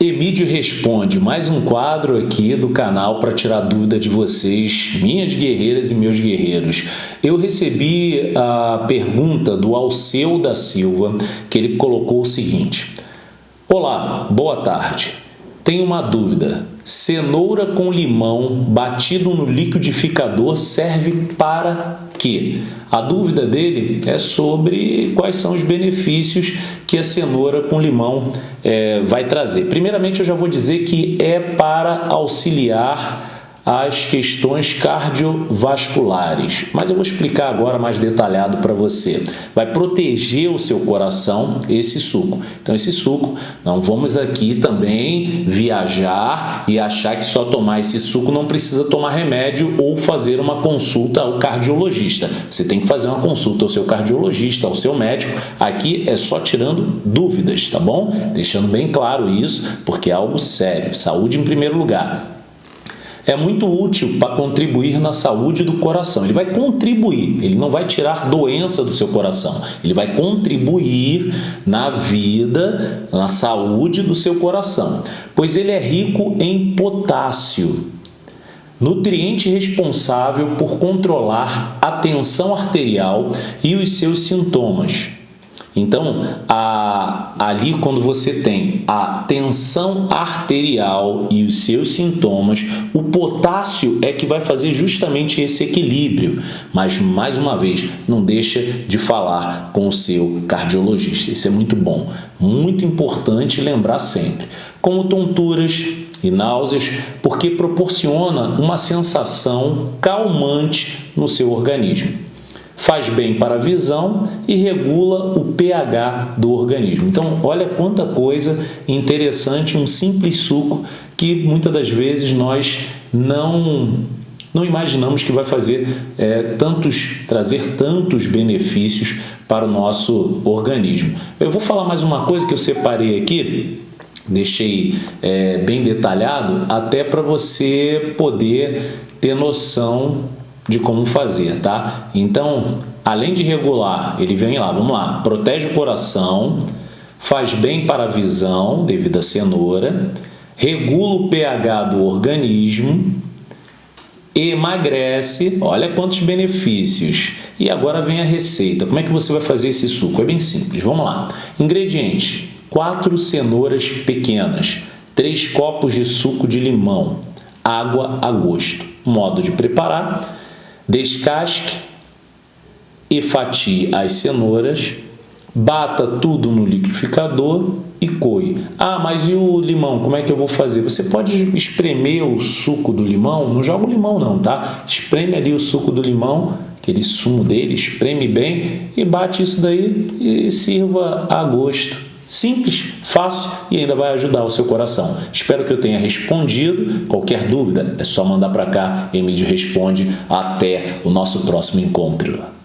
Emídio Responde, mais um quadro aqui do canal para tirar dúvida de vocês, minhas guerreiras e meus guerreiros. Eu recebi a pergunta do Alceu da Silva, que ele colocou o seguinte. Olá, boa tarde. Tenho uma dúvida. Cenoura com limão batido no liquidificador serve para quê? A dúvida dele é sobre quais são os benefícios que a cenoura com limão é, vai trazer. Primeiramente, eu já vou dizer que é para auxiliar as questões cardiovasculares. Mas eu vou explicar agora mais detalhado para você. Vai proteger o seu coração esse suco. Então esse suco, não vamos aqui também viajar e achar que só tomar esse suco não precisa tomar remédio ou fazer uma consulta ao cardiologista. Você tem que fazer uma consulta ao seu cardiologista, ao seu médico. Aqui é só tirando dúvidas, tá bom? Deixando bem claro isso, porque é algo sério. Saúde em primeiro lugar é muito útil para contribuir na saúde do coração. Ele vai contribuir, ele não vai tirar doença do seu coração, ele vai contribuir na vida, na saúde do seu coração, pois ele é rico em potássio, nutriente responsável por controlar a tensão arterial e os seus sintomas. Então, a, ali quando você tem a tensão arterial e os seus sintomas, o potássio é que vai fazer justamente esse equilíbrio. Mas, mais uma vez, não deixa de falar com o seu cardiologista. Isso é muito bom. Muito importante lembrar sempre. Como tonturas, e náuseas, porque proporciona uma sensação calmante no seu organismo faz bem para a visão e regula o pH do organismo. Então, olha quanta coisa interessante, um simples suco que muitas das vezes nós não não imaginamos que vai fazer é, tantos, trazer tantos benefícios para o nosso organismo. Eu vou falar mais uma coisa que eu separei aqui, deixei é, bem detalhado, até para você poder ter noção de como fazer, tá? Então, além de regular, ele vem lá, vamos lá, protege o coração, faz bem para a visão, devido à cenoura, regula o pH do organismo, emagrece, olha quantos benefícios. E agora vem a receita. Como é que você vai fazer esse suco? É bem simples, vamos lá. Ingredientes, 4 cenouras pequenas, 3 copos de suco de limão, água a gosto. Modo de preparar, Descasque e fatie as cenouras, bata tudo no liquidificador e coe. Ah, mas e o limão, como é que eu vou fazer? Você pode espremer o suco do limão, não joga o limão não, tá? Espreme ali o suco do limão, aquele sumo dele, espreme bem e bate isso daí e sirva a gosto. Simples, fácil e ainda vai ajudar o seu coração. Espero que eu tenha respondido. Qualquer dúvida é só mandar para cá. Emílio responde. Até o nosso próximo encontro.